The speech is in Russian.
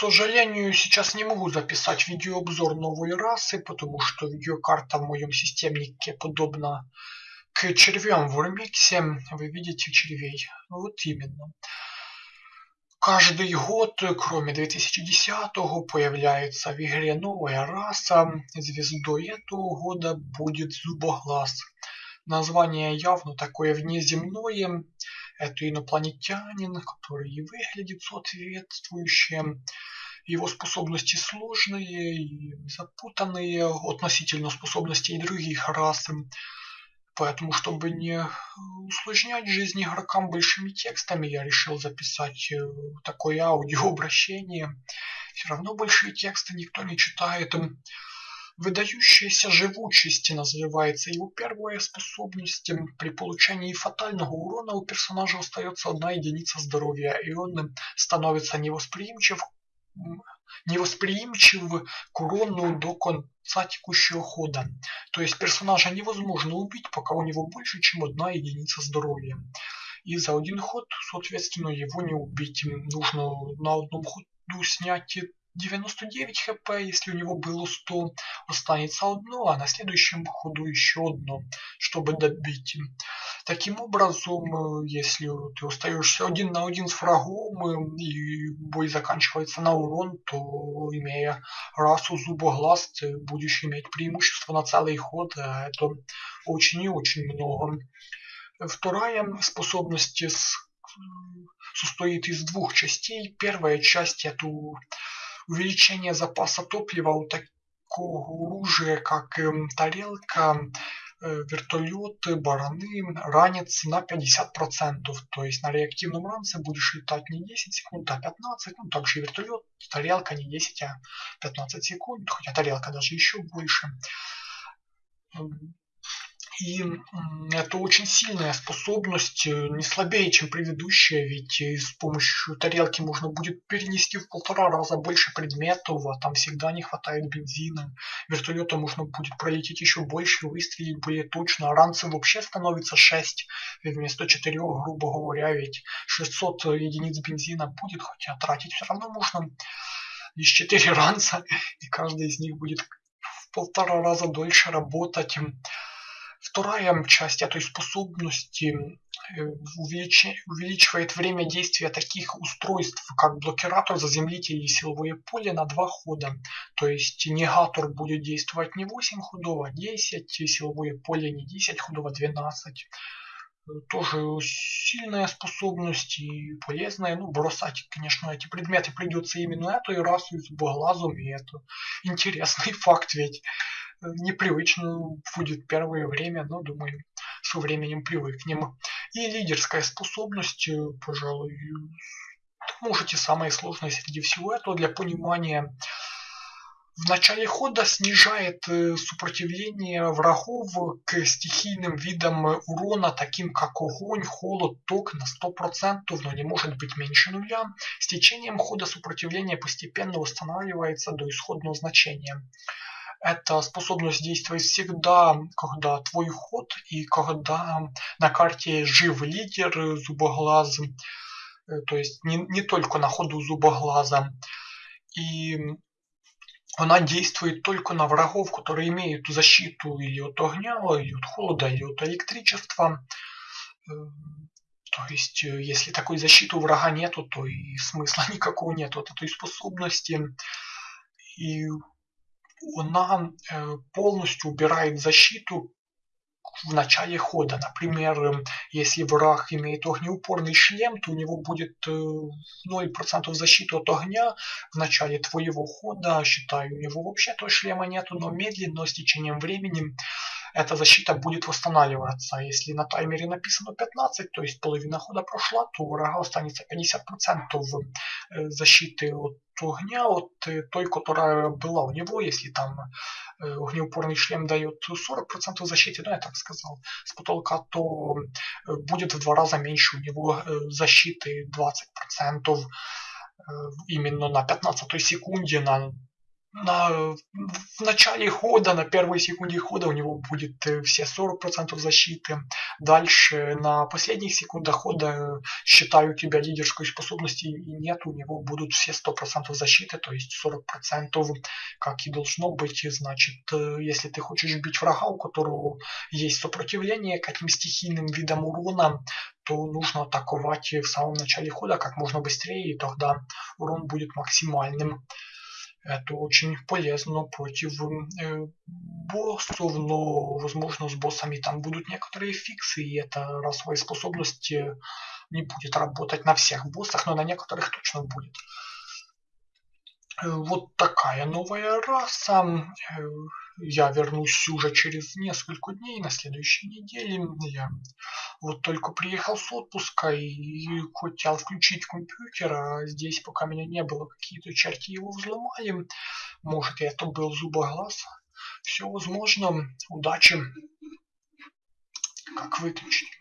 сожалению, сейчас не могу записать видеообзор новой расы, потому что видеокарта в моем системнике подобна к червям в Урмиксе. Вы видите червей. Вот именно. Каждый год, кроме 2010-го, появляется в игре новая раса. Звездой этого года будет Зубоглаз. Название явно такое внеземное. Это инопланетянин, который и выглядит соответствующе. Его способности сложные и запутанные относительно способностей других рас. Поэтому, чтобы не усложнять жизнь игрокам большими текстами, я решил записать э, такое аудиообращение. Все равно большие тексты никто не читает. Выдающаяся живучесть называется его первая способность. При получении фатального урона у персонажа остается одна единица здоровья, и он становится невосприимчив невосприимчив к урону до конца текущего хода. То есть персонажа невозможно убить, пока у него больше, чем одна единица здоровья. И за один ход, соответственно, его не убить. Нужно на одном ходу снять 99 хп, если у него было 100, останется одно, а на следующем ходу еще одно, чтобы добить. Таким образом, э, если ты остаешься один на один с врагом э, и бой заканчивается на урон, то имея расу зубоглаз, ты будешь иметь преимущество на целый ход, а это очень и очень много. Вторая способность состоит из двух частей. Первая часть это увеличение запаса топлива у такого оружия, как эм, тарелка, э, вертолеты, бараны, ранец на 50%. То есть на реактивном ранце будешь летать не 10 секунд, а 15. Ну, также и вертолет, тарелка не 10, а 15 секунд, хотя тарелка даже еще больше. И это очень сильная способность, э, не слабее, чем предыдущая, ведь э, с помощью тарелки можно будет перенести в полтора раза больше предметов, а там всегда не хватает бензина. Вертолета можно будет пролететь еще больше, выстрелить более точно. А ранцы вообще становится 6 вместо 4, грубо говоря, ведь 600 единиц бензина будет, хотя тратить все равно можно лишь 4 ранца, и каждый из них будет в полтора раза дольше работать. Вторая часть этой способности э, увеличивает время действия таких устройств, как блокиратор, заземлитель и силовое поле на два хода. То есть негатор будет действовать не 8 ходов, а 10, силовое поле не 10 ходов, а 12 тоже сильная способность и полезная. Ну, бросать, конечно, эти предметы придется именно эту расу и и это интересный факт, ведь непривычно будет первое время, но думаю, со временем привыкнем. И лидерская способность, э, пожалуй, можете самое сложное среди всего этого для понимания в начале хода снижает э, сопротивление врагов к стихийным видам урона, таким как огонь, холод, ток на 100%, но не может быть меньше нуля. С течением хода сопротивление постепенно восстанавливается до исходного значения. Эта способность действовать всегда, когда твой ход и когда на карте жив лидер зубоглаз, э, то есть не, не только на ходу зубоглаза. И она действует только на врагов, которые имеют защиту или от огня, или от холода, или от электричества. Э, то есть, э, если такой защиты у врага нету, то и смысла никакого нету от этой способности. И она э, полностью убирает защиту в начале хода. Например, если враг имеет огнеупорный шлем, то у него будет 0% э, защиты от огня в начале твоего хода. Считаю, у него вообще то шлема нету, но медленно, с течением времени эта защита будет восстанавливаться. Если на таймере написано 15, то есть половина хода прошла, то у врага останется 50% э, защиты от огня, от э, той, которая была у него, если там э, огнеупорный шлем дает 40% защиты, ну я так сказал, с потолка, то будет в два раза меньше у него защиты 20% именно на 15 секунде, на на, в начале хода, на первой секунде хода у него будет э, все 40% защиты, дальше на последних секундах хода считаю тебя лидерской способности и нет, у него будут все 100% защиты, то есть 40% как и должно быть. Значит, э, если ты хочешь бить врага, у которого есть сопротивление к этим стихийным видам урона, то нужно атаковать в самом начале хода как можно быстрее, и тогда урон будет максимальным. Это очень полезно против э, боссов, но возможно с боссами там будут некоторые фиксы, и эта расовая способность не будет работать на всех боссах, но на некоторых точно будет. Э, вот такая новая раса. Э, я вернусь уже через несколько дней, на следующей неделе. Я вот только приехал с отпуска и хотел включить компьютер, а здесь пока меня не было, какие-то черти его взломали. Может, это был зубоглаз. Все возможно. Удачи. Как выключить?